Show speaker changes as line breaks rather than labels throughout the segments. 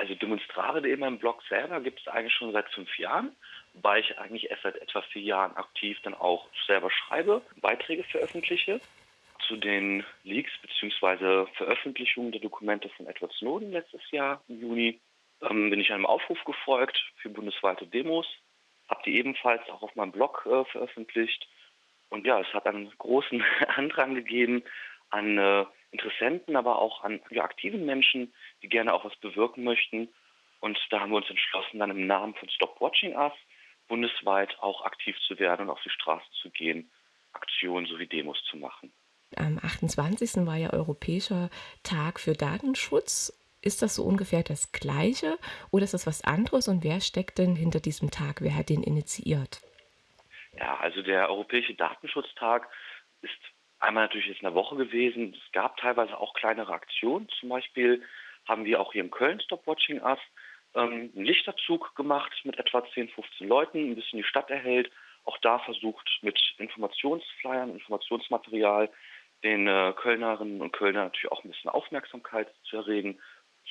Also Demonstrare.de, meinem Blog selber, gibt es eigentlich schon seit fünf Jahren, wobei ich eigentlich erst seit etwa vier Jahren aktiv dann auch selber schreibe, Beiträge veröffentliche. Zu den Leaks bzw. Veröffentlichungen der Dokumente von Edward Snowden letztes Jahr im Juni ähm, bin ich einem Aufruf gefolgt für bundesweite Demos, habe die ebenfalls auch auf meinem Blog äh, veröffentlicht. Und ja, es hat einen großen Andrang gegeben an äh, Interessenten, aber auch an ja, aktiven Menschen, die gerne auch was bewirken möchten. Und da haben wir uns entschlossen, dann im Namen von Stop Watching Us bundesweit auch aktiv zu werden und auf die Straße zu gehen, Aktionen sowie Demos zu machen.
Am 28. war ja Europäischer Tag für Datenschutz. Ist das so ungefähr das Gleiche oder ist das was anderes? Und wer steckt denn hinter diesem Tag? Wer hat den initiiert?
Ja, also der Europäische Datenschutztag ist einmal natürlich jetzt eine Woche gewesen. Es gab teilweise auch kleinere Aktionen. Zum Beispiel haben wir auch hier in Köln Stop Watching Us ähm, einen Lichterzug gemacht mit etwa 10, 15 Leuten, ein bisschen die Stadt erhält. Auch da versucht mit Informationsflyern, Informationsmaterial den äh, Kölnerinnen und Kölnern natürlich auch ein bisschen Aufmerksamkeit zu erregen,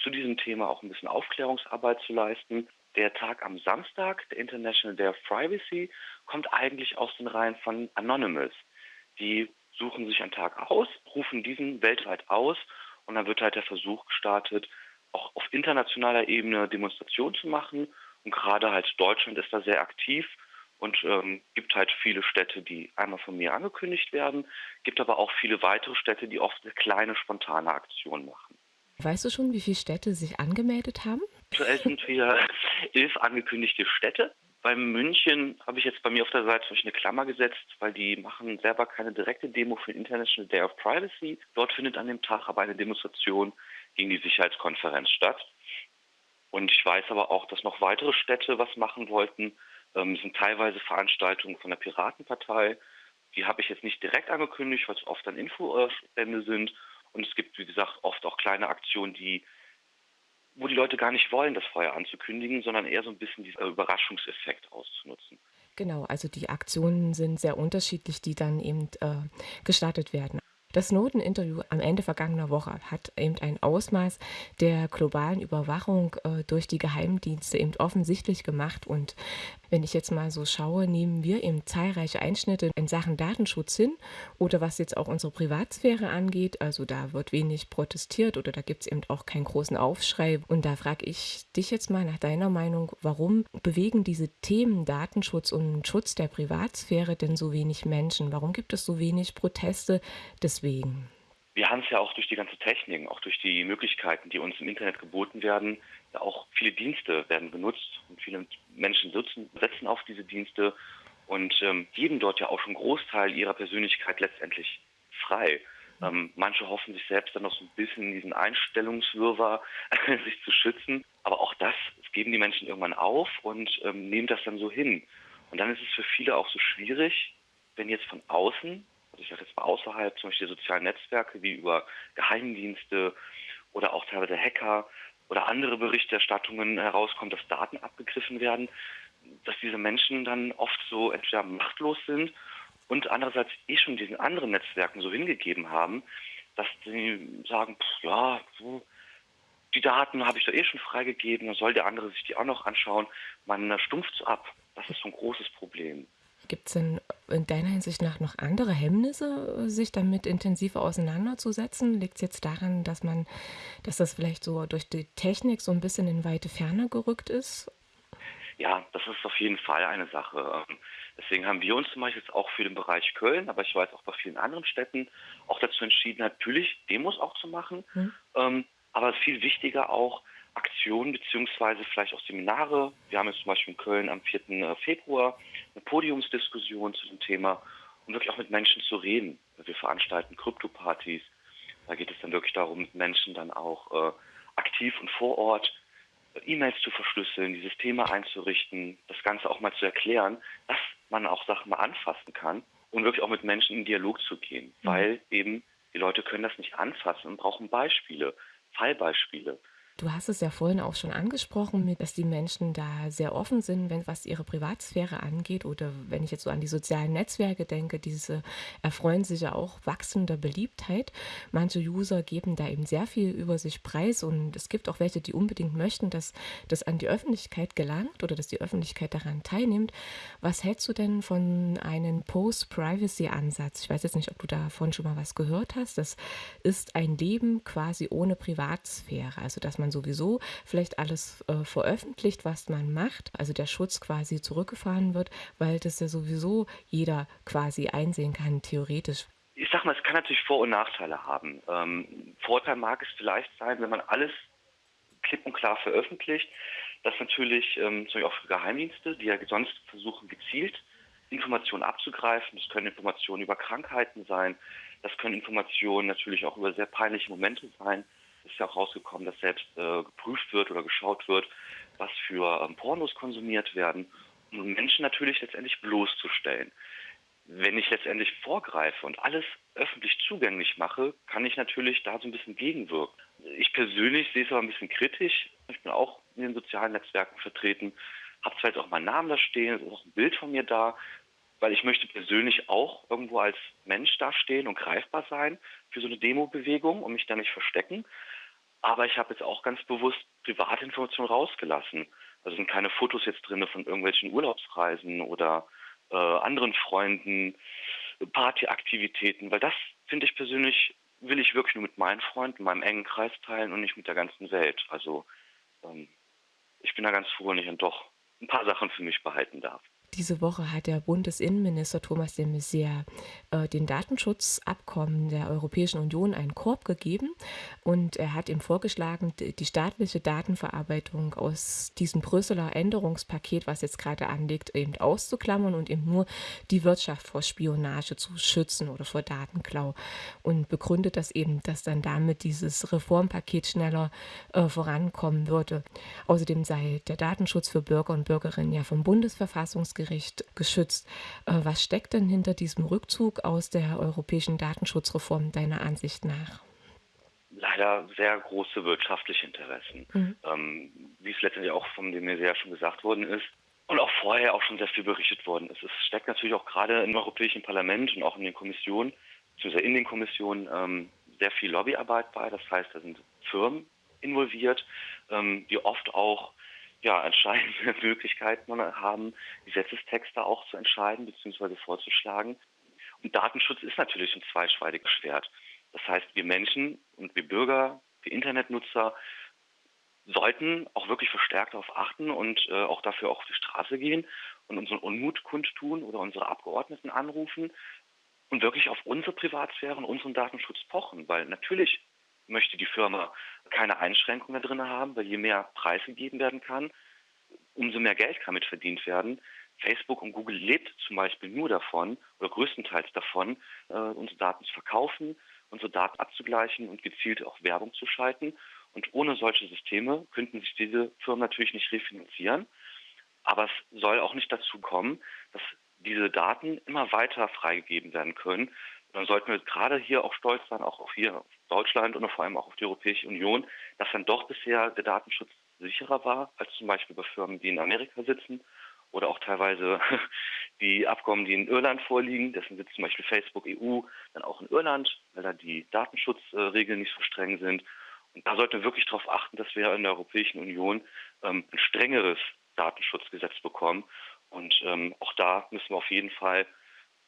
zu diesem Thema auch ein bisschen Aufklärungsarbeit zu leisten. Der Tag am Samstag, der International Day of Privacy, kommt eigentlich aus den Reihen von Anonymous. Die suchen sich einen Tag aus, rufen diesen weltweit aus und dann wird halt der Versuch gestartet, auch auf internationaler Ebene Demonstrationen zu machen. Und gerade halt Deutschland ist da sehr aktiv und ähm, gibt halt viele Städte, die einmal von mir angekündigt werden, gibt aber auch viele weitere Städte, die oft eine kleine spontane Aktion machen.
Weißt du schon, wie viele Städte sich angemeldet haben?
Aktuell sind wir elf angekündigte Städte. Bei München habe ich jetzt bei mir auf der Seite eine Klammer gesetzt, weil die machen selber keine direkte Demo für den International Day of Privacy. Dort findet an dem Tag aber eine Demonstration gegen die Sicherheitskonferenz statt. Und ich weiß aber auch, dass noch weitere Städte was machen wollten. Ähm, sind teilweise Veranstaltungen von der Piratenpartei. Die habe ich jetzt nicht direkt angekündigt, weil es oft dann Infostände sind. Und es gibt, wie gesagt, oft auch kleine Aktionen, die wo die Leute gar nicht wollen, das Feuer anzukündigen, sondern eher so ein bisschen diesen Überraschungseffekt auszunutzen.
Genau, also die Aktionen sind sehr unterschiedlich, die dann eben äh, gestartet werden. Das Snowden-Interview am Ende vergangener Woche hat eben ein Ausmaß der globalen Überwachung äh, durch die Geheimdienste eben offensichtlich gemacht. Und wenn ich jetzt mal so schaue, nehmen wir eben zahlreiche Einschnitte in Sachen Datenschutz hin oder was jetzt auch unsere Privatsphäre angeht. Also da wird wenig protestiert oder da gibt es eben auch keinen großen Aufschrei. Und da frage ich dich jetzt mal nach deiner Meinung, warum bewegen diese Themen Datenschutz und Schutz der Privatsphäre denn so wenig Menschen? Warum gibt es so wenig Proteste deswegen?
wir haben es ja auch durch die ganze Technik, auch durch die Möglichkeiten, die uns im Internet geboten werden, auch viele Dienste werden genutzt und viele Menschen sitzen, setzen auf diese Dienste und ähm, geben dort ja auch schon Großteil ihrer Persönlichkeit letztendlich frei. Ähm, manche hoffen sich selbst dann noch so ein bisschen in diesen Einstellungswirrwarr sich zu schützen, aber auch das, das geben die Menschen irgendwann auf und ähm, nehmen das dann so hin. Und dann ist es für viele auch so schwierig, wenn jetzt von außen ich sage jetzt mal außerhalb zum Beispiel sozialen Netzwerke wie über Geheimdienste oder auch teilweise Hacker oder andere Berichterstattungen herauskommt, dass Daten abgegriffen werden, dass diese Menschen dann oft so entweder machtlos sind und andererseits eh schon diesen anderen Netzwerken so hingegeben haben, dass sie sagen, pff, ja, die Daten habe ich doch eh schon freigegeben, dann soll der andere sich die auch noch anschauen. Man stumpft so ab. Das ist so ein großes Problem.
Gibt es denn in deiner Hinsicht nach noch andere Hemmnisse, sich damit intensiver auseinanderzusetzen? Liegt es jetzt daran, dass man, dass das vielleicht so durch die Technik so ein bisschen in weite Ferne gerückt ist?
Ja, das ist auf jeden Fall eine Sache. Ähm, deswegen haben wir uns zum Beispiel jetzt auch für den Bereich Köln, aber ich weiß auch bei vielen anderen Städten, auch dazu entschieden, natürlich Demos auch zu machen. Hm. Aber viel wichtiger auch, Aktionen beziehungsweise vielleicht auch Seminare. Wir haben jetzt zum Beispiel in Köln am 4. Äh, Februar eine Podiumsdiskussion zu dem Thema, um wirklich auch mit Menschen zu reden. Wir veranstalten Krypto-Partys. Da geht es dann wirklich darum, mit Menschen dann auch äh, aktiv und vor Ort äh, E-Mails zu verschlüsseln, dieses Thema einzurichten, das Ganze auch mal zu erklären, dass man auch Sachen mal anfassen kann und wirklich auch mit Menschen in Dialog zu gehen, mhm. weil eben die Leute können das nicht anfassen und brauchen Beispiele, Fallbeispiele.
Du hast es ja vorhin auch schon angesprochen, dass die Menschen da sehr offen sind, wenn was ihre Privatsphäre angeht oder wenn ich jetzt so an die sozialen Netzwerke denke, diese erfreuen sich ja auch wachsender Beliebtheit. Manche User geben da eben sehr viel über sich preis und es gibt auch welche, die unbedingt möchten, dass das an die Öffentlichkeit gelangt oder dass die Öffentlichkeit daran teilnimmt. Was hältst du denn von einem Post-Privacy-Ansatz? Ich weiß jetzt nicht, ob du davon schon mal was gehört hast. Das ist ein Leben quasi ohne Privatsphäre, also dass man man sowieso vielleicht alles äh, veröffentlicht, was man macht, also der Schutz quasi zurückgefahren wird, weil das ja sowieso jeder quasi einsehen kann, theoretisch.
Ich sag mal, es kann natürlich Vor- und Nachteile haben. Ähm, Vorteil mag es vielleicht sein, wenn man alles klipp und klar veröffentlicht, dass natürlich ähm, zum Beispiel auch Geheimdienste, die ja sonst versuchen, gezielt Informationen abzugreifen. Das können Informationen über Krankheiten sein, das können Informationen natürlich auch über sehr peinliche Momente sein ist ja auch rausgekommen, dass selbst äh, geprüft wird oder geschaut wird, was für ähm, Pornos konsumiert werden, um Menschen natürlich letztendlich bloßzustellen. Wenn ich letztendlich vorgreife und alles öffentlich zugänglich mache, kann ich natürlich da so ein bisschen gegenwirken. Ich persönlich sehe es aber ein bisschen kritisch. Ich bin auch in den sozialen Netzwerken vertreten, habe zwar jetzt auch meinen Namen da stehen, es ist auch ein Bild von mir da, weil ich möchte persönlich auch irgendwo als Mensch dastehen und greifbar sein für so eine Demo-Bewegung und mich da nicht verstecken. Aber ich habe jetzt auch ganz bewusst private Informationen rausgelassen. Also sind keine Fotos jetzt drin von irgendwelchen Urlaubsreisen oder äh, anderen Freunden, Partyaktivitäten, weil das finde ich persönlich, will ich wirklich nur mit meinen Freunden, meinem engen Kreis teilen und nicht mit der ganzen Welt. Also ähm, ich bin da ganz froh, wenn ich dann doch ein paar Sachen für mich behalten darf.
Diese Woche hat der Bundesinnenminister Thomas de Maizière äh, den Datenschutzabkommen der Europäischen Union einen Korb gegeben und er hat ihm vorgeschlagen, die staatliche Datenverarbeitung aus diesem Brüsseler Änderungspaket, was jetzt gerade anliegt, eben auszuklammern und eben nur die Wirtschaft vor Spionage zu schützen oder vor Datenklau und begründet das eben, dass dann damit dieses Reformpaket schneller äh, vorankommen würde. Außerdem sei der Datenschutz für Bürger und Bürgerinnen ja vom Bundesverfassungsgericht Verfassungsgericht geschützt. Äh, was steckt denn hinter diesem Rückzug aus der europäischen Datenschutzreform deiner Ansicht nach?
Leider sehr große wirtschaftliche Interessen. Mhm. Ähm, wie es letztendlich auch von dem ja schon gesagt worden ist, und auch vorher auch schon sehr viel berichtet worden ist. Es steckt natürlich auch gerade im Europäischen Parlament und auch in den Kommissionen, beziehungsweise in den Kommissionen, ähm, sehr viel Lobbyarbeit bei. Das heißt, da sind Firmen involviert, ähm, die oft auch ja, entscheidende Möglichkeiten haben, Gesetzestexte auch zu entscheiden bzw. vorzuschlagen. Und Datenschutz ist natürlich ein zweischneidiges Schwert. Das heißt, wir Menschen und wir Bürger, wir Internetnutzer sollten auch wirklich verstärkt darauf achten und äh, auch dafür auf die Straße gehen und unseren Unmut kundtun oder unsere Abgeordneten anrufen und wirklich auf unsere Privatsphäre und unseren Datenschutz pochen, weil natürlich möchte die Firma keine Einschränkungen drin haben, weil je mehr Preis gegeben werden kann, umso mehr Geld kann mit verdient werden. Facebook und Google lebt zum Beispiel nur davon oder größtenteils davon, äh, unsere Daten zu verkaufen, unsere Daten abzugleichen und gezielt auch Werbung zu schalten. Und ohne solche Systeme könnten sich diese Firmen natürlich nicht refinanzieren. Aber es soll auch nicht dazu kommen, dass diese Daten immer weiter freigegeben werden können. Dann sollten wir gerade hier auch stolz sein, auch auf hier Deutschland und vor allem auch auf die Europäische Union, dass dann doch bisher der Datenschutz sicherer war als zum Beispiel bei Firmen, die in Amerika sitzen oder auch teilweise die Abkommen, die in Irland vorliegen. Deswegen sitzt zum Beispiel Facebook EU dann auch in Irland, weil da die Datenschutzregeln nicht so streng sind. Und da sollten wir wirklich darauf achten, dass wir in der Europäischen Union ähm, ein strengeres Datenschutzgesetz bekommen. Und ähm, auch da müssen wir auf jeden Fall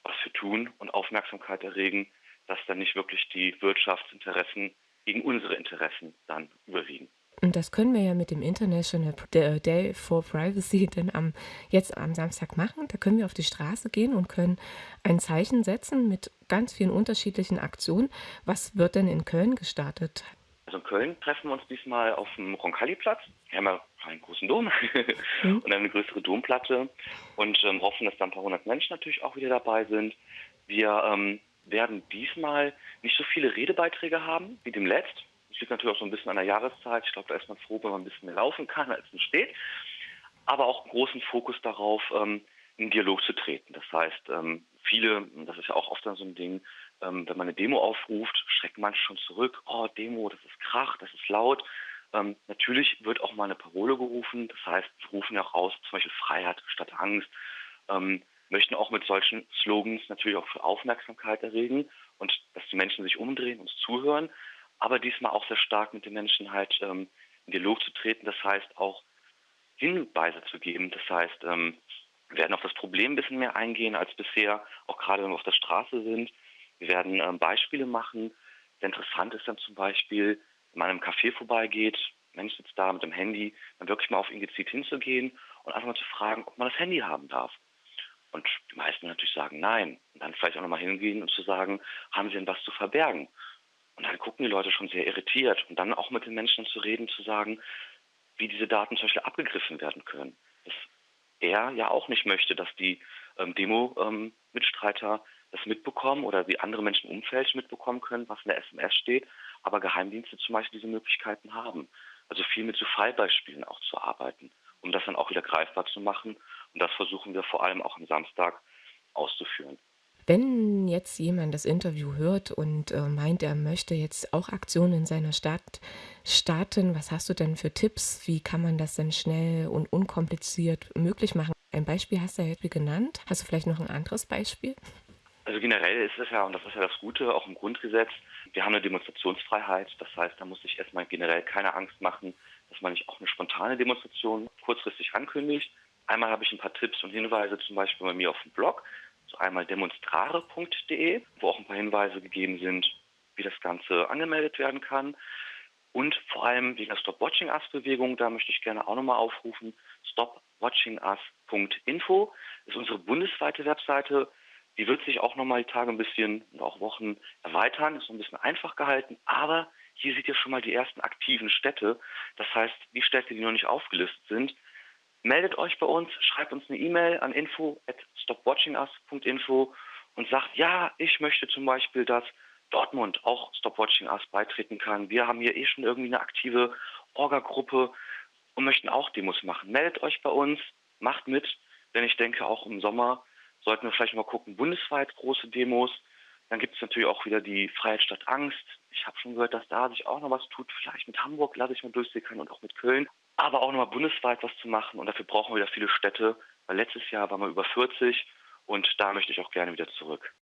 was für tun und Aufmerksamkeit erregen, dass dann nicht wirklich die Wirtschaftsinteressen gegen unsere Interessen dann überwiegen.
Und das können wir ja mit dem International Day for Privacy denn am, jetzt am Samstag machen. Da können wir auf die Straße gehen und können ein Zeichen setzen mit ganz vielen unterschiedlichen Aktionen. Was wird denn in Köln gestartet?
Also in Köln treffen wir uns diesmal auf dem Roncalli-Platz. Wir haben ja einen großen Dom mhm. und eine größere Domplatte und ähm, hoffen, dass da ein paar hundert Menschen natürlich auch wieder dabei sind. Wir ähm, werden diesmal nicht so viele Redebeiträge haben wie dem letzt. Das liegt natürlich auch so ein bisschen an der Jahreszeit. Ich glaube, da ist man froh, wenn man ein bisschen mehr laufen kann, als man steht. Aber auch einen großen Fokus darauf, ähm, in Dialog zu treten. Das heißt, ähm, viele, das ist ja auch oft dann so ein Ding, ähm, wenn man eine Demo aufruft, schrecken manche schon zurück. Oh, Demo, das ist Krach, das ist laut. Ähm, natürlich wird auch mal eine Parole gerufen. Das heißt, wir rufen ja auch aus, zum Beispiel Freiheit statt Angst. Ähm, möchten auch mit solchen Slogans natürlich auch für Aufmerksamkeit erregen und dass die Menschen sich umdrehen, uns zuhören. Aber diesmal auch sehr stark mit den Menschen halt ähm, in Dialog zu treten. Das heißt auch Hinweise zu geben. Das heißt, ähm, wir werden auf das Problem ein bisschen mehr eingehen als bisher, auch gerade wenn wir auf der Straße sind. Wir werden ähm, Beispiele machen. Sehr interessant ist dann zum Beispiel, man einem Café vorbeigeht, Mensch sitzt da mit dem Handy, dann wirklich mal auf ihn gezielt hinzugehen und einfach mal zu fragen, ob man das Handy haben darf. Und die meisten natürlich sagen nein. Und dann vielleicht auch nochmal hingehen und zu sagen, haben Sie denn was zu verbergen? Und dann gucken die Leute schon sehr irritiert. Und dann auch mit den Menschen zu reden, zu sagen, wie diese Daten zum Beispiel abgegriffen werden können. Dass er ja auch nicht möchte, dass die ähm, Demo-Mitstreiter ähm, das mitbekommen oder wie andere Menschen im Umfeld mitbekommen können, was in der SMS steht, aber Geheimdienste zum Beispiel diese Möglichkeiten haben. Also viel mit so Fallbeispielen auch zu arbeiten, um das dann auch wieder greifbar zu machen. Und das versuchen wir vor allem auch am Samstag auszuführen.
Wenn jetzt jemand das Interview hört und äh, meint, er möchte jetzt auch Aktionen in seiner Stadt starten, was hast du denn für Tipps? Wie kann man das denn schnell und unkompliziert möglich machen? Ein Beispiel hast du ja jetzt genannt. Hast du vielleicht noch ein anderes Beispiel?
Also generell ist es ja, und das ist ja das Gute, auch im Grundgesetz, wir haben eine Demonstrationsfreiheit. Das heißt, da muss sich erstmal generell keine Angst machen, dass man nicht auch eine spontane Demonstration kurzfristig ankündigt. Einmal habe ich ein paar Tipps und Hinweise, zum Beispiel bei mir auf dem Blog so einmal demonstrare.de, wo auch ein paar Hinweise gegeben sind, wie das Ganze angemeldet werden kann. Und vor allem wegen der Stop Watching Us Bewegung, da möchte ich gerne auch nochmal aufrufen, stopwatchingus.info ist unsere bundesweite Webseite. Die wird sich auch nochmal die Tage ein bisschen und auch Wochen erweitern, ist so ein bisschen einfach gehalten, aber hier seht ihr schon mal die ersten aktiven Städte. Das heißt, die Städte, die noch nicht aufgelistet sind, meldet euch bei uns, schreibt uns eine E-Mail an info at stopwatchingus.info und sagt, ja, ich möchte zum Beispiel, dass Dortmund auch Stop Watching Us beitreten kann. Wir haben hier eh schon irgendwie eine aktive Orga-Gruppe und möchten auch Demos machen. Meldet euch bei uns, macht mit, denn ich denke, auch im Sommer sollten wir vielleicht mal gucken, bundesweit große Demos. Dann gibt es natürlich auch wieder die Freiheit statt Angst. Ich habe schon gehört, dass da sich auch noch was tut. Vielleicht mit Hamburg lasse ich mal durchsickern und auch mit Köln aber auch nochmal bundesweit was zu machen. Und dafür brauchen wir wieder viele Städte, weil letztes Jahr waren wir über 40 und da möchte ich auch gerne wieder zurück.